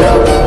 No.